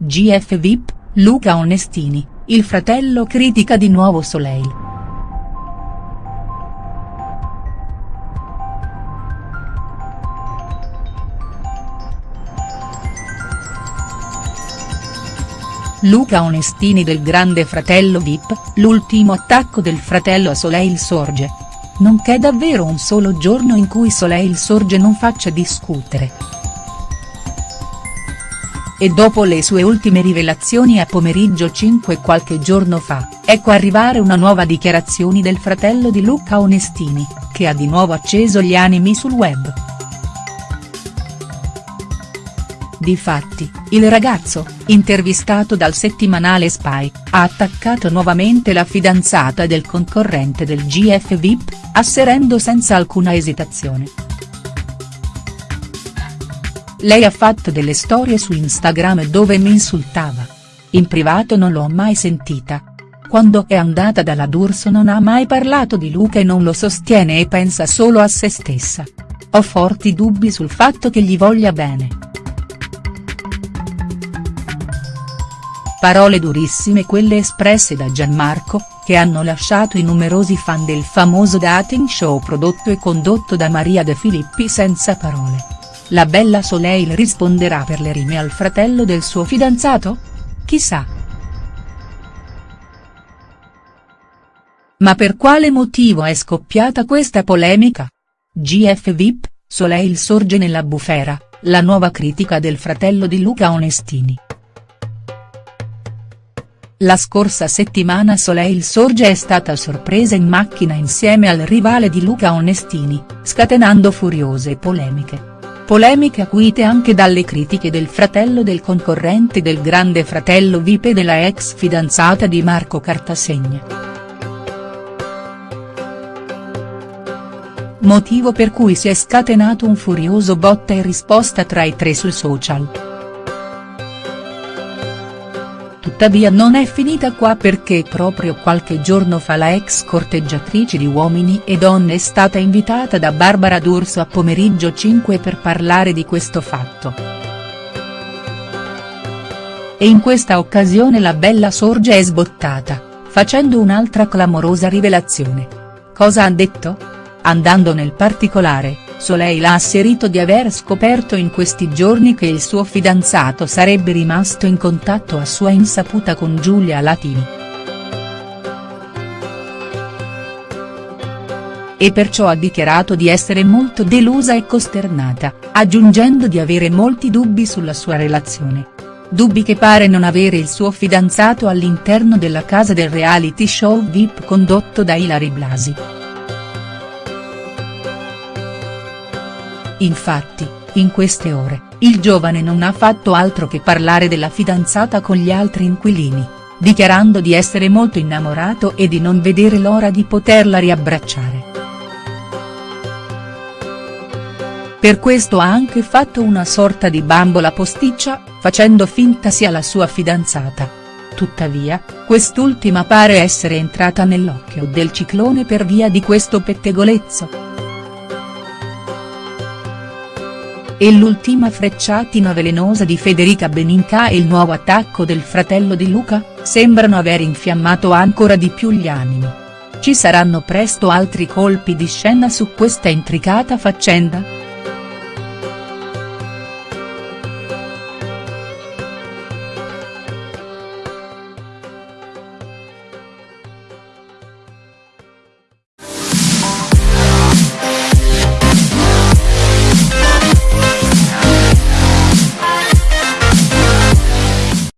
GF VIP, Luca Onestini, il fratello critica di nuovo Soleil. Luca Onestini del grande fratello Vip, l'ultimo attacco del fratello a Soleil sorge. Non c'è davvero un solo giorno in cui Soleil sorge non faccia discutere. E dopo le sue ultime rivelazioni a pomeriggio 5 qualche giorno fa, ecco arrivare una nuova dichiarazione del fratello di Luca Onestini, che ha di nuovo acceso gli animi sul web. Difatti, il ragazzo, intervistato dal settimanale Spy, ha attaccato nuovamente la fidanzata del concorrente del GF VIP, asserendo senza alcuna esitazione. Lei ha fatto delle storie su Instagram dove mi insultava. In privato non l'ho mai sentita. Quando è andata dalla D'Urso non ha mai parlato di Luca e non lo sostiene e pensa solo a se stessa. Ho forti dubbi sul fatto che gli voglia bene. Parole durissime quelle espresse da Gianmarco, che hanno lasciato i numerosi fan del famoso dating show prodotto e condotto da Maria De Filippi senza parole. La bella Soleil risponderà per le rime al fratello del suo fidanzato? Chissà. Ma per quale motivo è scoppiata questa polemica? GF VIP, Soleil sorge nella bufera, la nuova critica del fratello di Luca Onestini. La scorsa settimana Soleil Sorge è stata sorpresa in macchina insieme al rivale di Luca Onestini, scatenando furiose polemiche. Polemiche acuite anche dalle critiche del fratello del concorrente del grande fratello Vip e della ex fidanzata di Marco Cartasegna. Motivo per cui si è scatenato un furioso botta e risposta tra i tre sui social. Tuttavia non è finita qua perché proprio qualche giorno fa la ex corteggiatrice di Uomini e Donne è stata invitata da Barbara D'Urso a pomeriggio 5 per parlare di questo fatto. E in questa occasione la bella sorge è sbottata, facendo un'altra clamorosa rivelazione. Cosa ha detto? Andando nel particolare, Soleil ha asserito di aver scoperto in questi giorni che il suo fidanzato sarebbe rimasto in contatto a sua insaputa con Giulia Latini. E perciò ha dichiarato di essere molto delusa e costernata, aggiungendo di avere molti dubbi sulla sua relazione. Dubbi che pare non avere il suo fidanzato all'interno della casa del reality show VIP condotto da Ilari Blasi. Infatti, in queste ore, il giovane non ha fatto altro che parlare della fidanzata con gli altri inquilini, dichiarando di essere molto innamorato e di non vedere l'ora di poterla riabbracciare. Per questo ha anche fatto una sorta di bambola posticcia, facendo finta sia la sua fidanzata. Tuttavia, quest'ultima pare essere entrata nell'occhio del ciclone per via di questo pettegolezzo. E l'ultima frecciatina velenosa di Federica Beninca e il nuovo attacco del fratello di Luca, sembrano aver infiammato ancora di più gli animi. Ci saranno presto altri colpi di scena su questa intricata faccenda?.